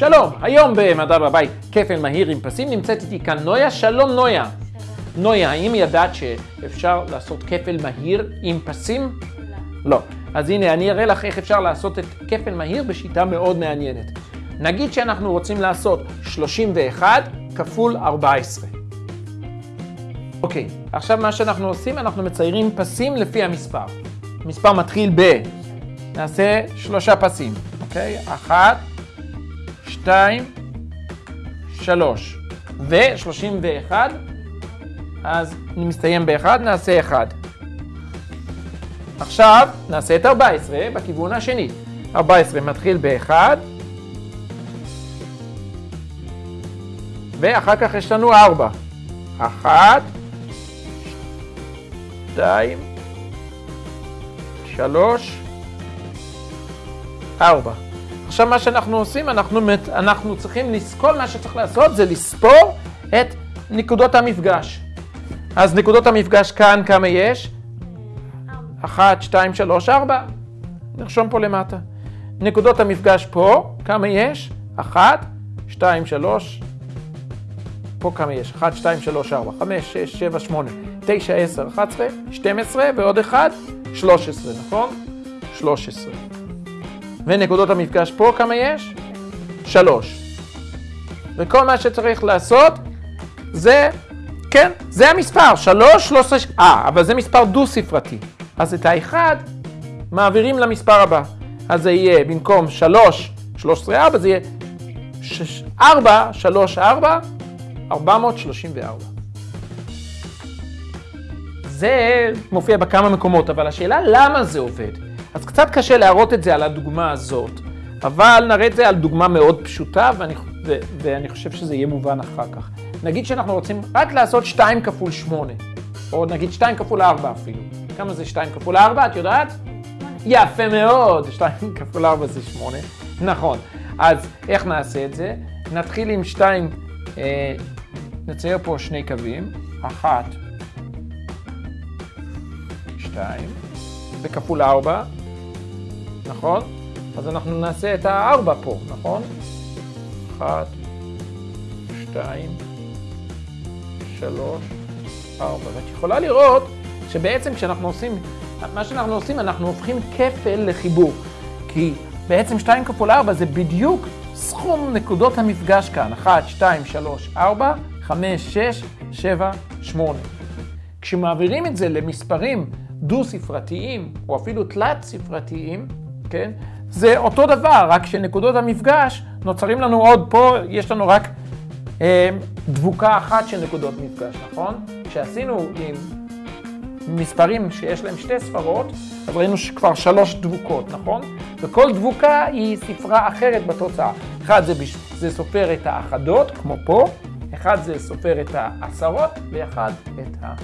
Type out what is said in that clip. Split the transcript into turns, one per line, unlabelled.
שלום, היום במדע בבית כפל מהיר עם פסים נמצאת איתי כאן נויה, שלום נויה. נויה, האם ידעת שאפשר לעשות כפל מהיר עם פסים? לא. אז הנה, אני אראה לך איך אפשר לעשות את כפל מהיר בשיטה מאוד מעניינת. נגיד שאנחנו רוצים לעשות 31 כפול 14. אוקיי, עכשיו מה שאנחנו עושים, אנחנו מציירים פסים לפי המספר. המספר מתחיל ב... נעשה שלושה פסים, אוקיי? אחת, שתיים, שלוש. ו-31, אז אני מסתיים באחד, נעשה אחד. עכשיו נעשה את 14 בכיוון השני. 14 מתחיל ב-1, ואחר כך יש לנו 4. 1, 2, 3, 4. עכשיו מה שאנחנו עושים, אנחנו, אנחנו צריכים לסקול, מה שצריך לעשות זה לספור את נקודות המפגש. אז נקודות המפגש כאן, כמה יש? 1, 2, 3, 4. נרשום פה למטה. נקודות המפגש פה, כמה יש? 1, 2, 3, פה כמה יש? 1, 2, 3, 4, 5, 6, 7, 8, 9, 10, 11, 12 ועוד 1, 13, נכון? 13. ונקודות המפגש פה כמה יש? 3. וכל מה שצריך לעשות זה, כן, זה המספר, 3, 13, אה, אבל זה מספר דו-ספרתי. אז את האחד מעבירים למספר הבא. אז זה יהיה במקום 3, 13, 4, זה יהיה 4, 3, 4, 434. זה מופיע בכמה מקומות, אבל השאלה למה זה עובד. אז קצת קשה להראות את זה על הדוגמה הזאת, אבל נראה את זה על דוגמה מאוד פשוטה, ואני, ו, ואני חושב שזה יהיה מובן אחר כך. נגיד שאנחנו רוצים רק לעשות 2 כפול 8, או נגיד 2 כפול 4 אפילו. כמה זה 2 כפול 4, את יודעת? יפה מאוד, 2 כפול 4 זה 8. נכון. אז איך נעשה את זה? נתחיל עם 2, אה, נצייר פה שני קווים, 1, 2, וכפול 4, נכון? אז אנחנו נעשה את ה-4 פה, נכון? 1, 2, 3, 4. ואת יכולה לראות שבעצם כשאנחנו עושים, מה שאנחנו עושים, אנחנו הופכים כפל לחיבור. כי בעצם 2 כפול 4 זה בדיוק סכום נקודות המפגש כאן. 1, 2, 3, 4, 5, 6, 7, 8. כשמעבירים את זה למספרים דו-ספרתיים, או אפילו תלת-ספרתיים, כן? זה אותו דבר, רק שנקודות המפגש נוצרים לנו עוד, פה יש לנו רק אה, דבוקה אחת של נקודות מפגש, נכון? כשעשינו עם מספרים שיש להם שתי ספרות, אז ראינו כבר שלוש דבוקות, נכון? וכל דבוקה היא ספרה אחרת בתוצאה. אחד זה, בש... זה סופר את האחדות, כמו פה, אחד זה סופר את העשרות, ואחד את ה...